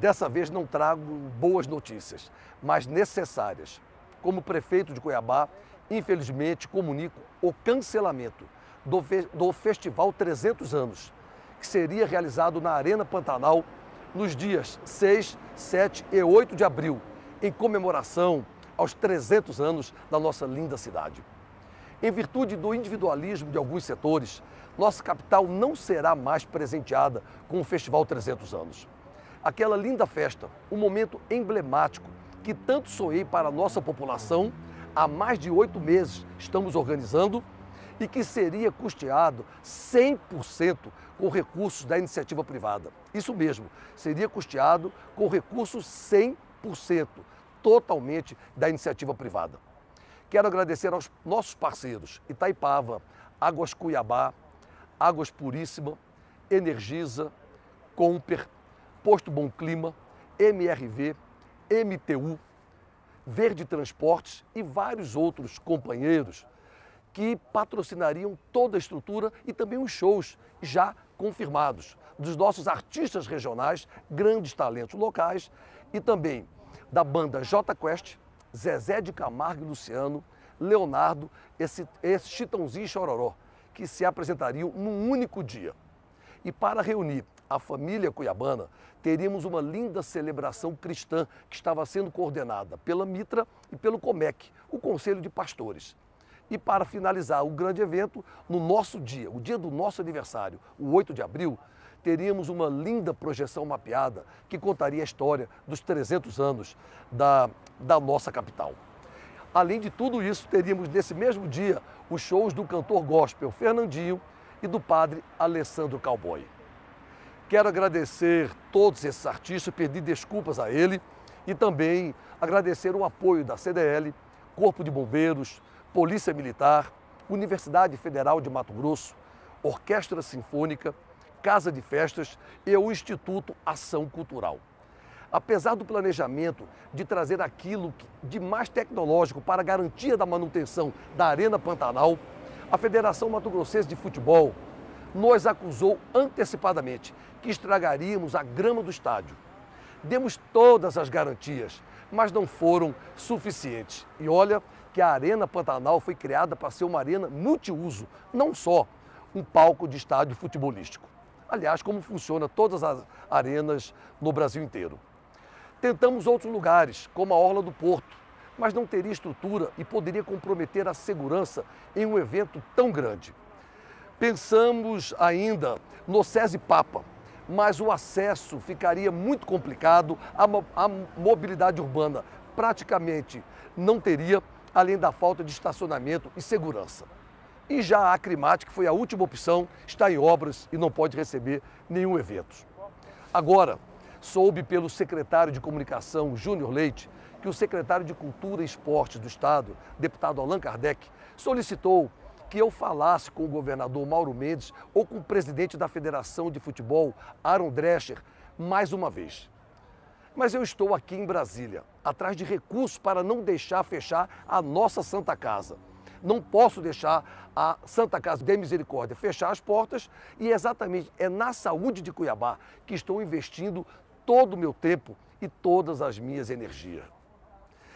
Dessa vez não trago boas notícias, mas necessárias. Como prefeito de Cuiabá, infelizmente comunico o cancelamento do, do Festival 300 Anos, que seria realizado na Arena Pantanal nos dias 6, 7 e 8 de abril, em comemoração aos 300 anos da nossa linda cidade. Em virtude do individualismo de alguns setores, nossa capital não será mais presenteada com o Festival 300 Anos. Aquela linda festa, um momento emblemático que tanto sonhei para a nossa população, há mais de oito meses estamos organizando e que seria custeado 100% com recursos da iniciativa privada. Isso mesmo, seria custeado com recursos 100%, totalmente da iniciativa privada. Quero agradecer aos nossos parceiros Itaipava, Águas Cuiabá, Águas Puríssima, Energisa, Comper, Posto Bom Clima, MRV, MTU, Verde Transportes e vários outros companheiros que patrocinariam toda a estrutura e também os shows já confirmados dos nossos artistas regionais, grandes talentos locais e também da banda J Quest, Zezé de Camargo e Luciano, Leonardo, esse, esse Chitãozinho e Chororó, que se apresentariam num único dia. E para reunir a família cuiabana, teríamos uma linda celebração cristã que estava sendo coordenada pela Mitra e pelo Comec, o Conselho de Pastores. E para finalizar o grande evento, no nosso dia, o dia do nosso aniversário, o 8 de abril, teríamos uma linda projeção mapeada que contaria a história dos 300 anos da, da nossa capital. Além de tudo isso, teríamos nesse mesmo dia os shows do cantor gospel Fernandinho e do padre Alessandro Cowboy. Quero agradecer todos esses artistas, pedir desculpas a ele e também agradecer o apoio da CDL, Corpo de Bombeiros, Polícia Militar, Universidade Federal de Mato Grosso, Orquestra Sinfônica, Casa de Festas e o Instituto Ação Cultural. Apesar do planejamento de trazer aquilo de mais tecnológico para a garantia da manutenção da Arena Pantanal, a Federação Mato Grossense de Futebol nos acusou antecipadamente que estragaríamos a grama do estádio. Demos todas as garantias, mas não foram suficientes. E olha que a Arena Pantanal foi criada para ser uma arena multiuso, não só um palco de estádio futebolístico. Aliás, como funciona todas as arenas no Brasil inteiro. Tentamos outros lugares, como a Orla do Porto, mas não teria estrutura e poderia comprometer a segurança em um evento tão grande. Pensamos ainda no SESI Papa, mas o acesso ficaria muito complicado, a, a mobilidade urbana praticamente não teria, além da falta de estacionamento e segurança. E já a Acrimate, que foi a última opção, está em obras e não pode receber nenhum evento. Agora, soube pelo secretário de Comunicação, Júnior Leite, que o secretário de Cultura e Esportes do Estado, deputado Allan Kardec, solicitou que eu falasse com o governador Mauro Mendes ou com o presidente da Federação de Futebol, Aaron Drescher, mais uma vez. Mas eu estou aqui em Brasília, atrás de recursos para não deixar fechar a nossa Santa Casa. Não posso deixar a Santa Casa de Misericórdia fechar as portas e exatamente é na saúde de Cuiabá que estou investindo todo o meu tempo e todas as minhas energias.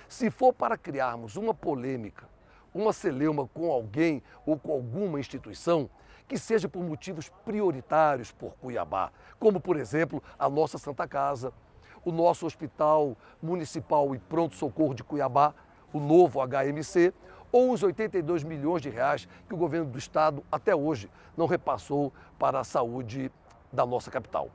Se for para criarmos uma polêmica uma celeuma com alguém ou com alguma instituição que seja por motivos prioritários por Cuiabá, como, por exemplo, a nossa Santa Casa, o nosso Hospital Municipal e Pronto Socorro de Cuiabá, o novo HMC, ou os 82 milhões de reais que o governo do estado até hoje não repassou para a saúde da nossa capital.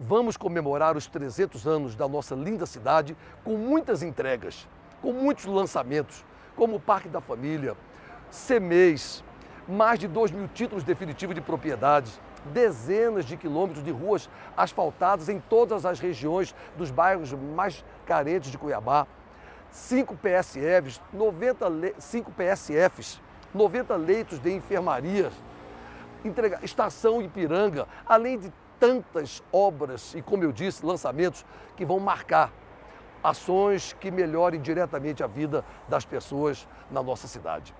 Vamos comemorar os 300 anos da nossa linda cidade com muitas entregas, com muitos lançamentos, como o Parque da Família, CEMEIS, mais de 2 mil títulos definitivos de propriedade, dezenas de quilômetros de ruas asfaltadas em todas as regiões dos bairros mais carentes de Cuiabá, 5 PSFs, 90 le... 5 PSFs, 90 leitos de enfermaria, entrega... estação Ipiranga, além de tantas obras e, como eu disse, lançamentos que vão marcar ações que melhorem diretamente a vida das pessoas na nossa cidade.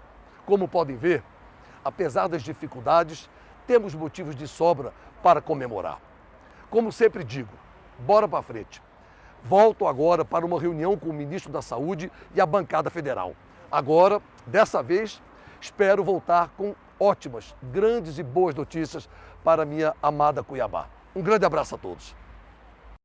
Como podem ver, apesar das dificuldades, temos motivos de sobra para comemorar. Como sempre digo, bora para frente. Volto agora para uma reunião com o ministro da Saúde e a bancada federal. Agora, dessa vez, espero voltar com ótimas, grandes e boas notícias para minha amada Cuiabá. Um grande abraço a todos.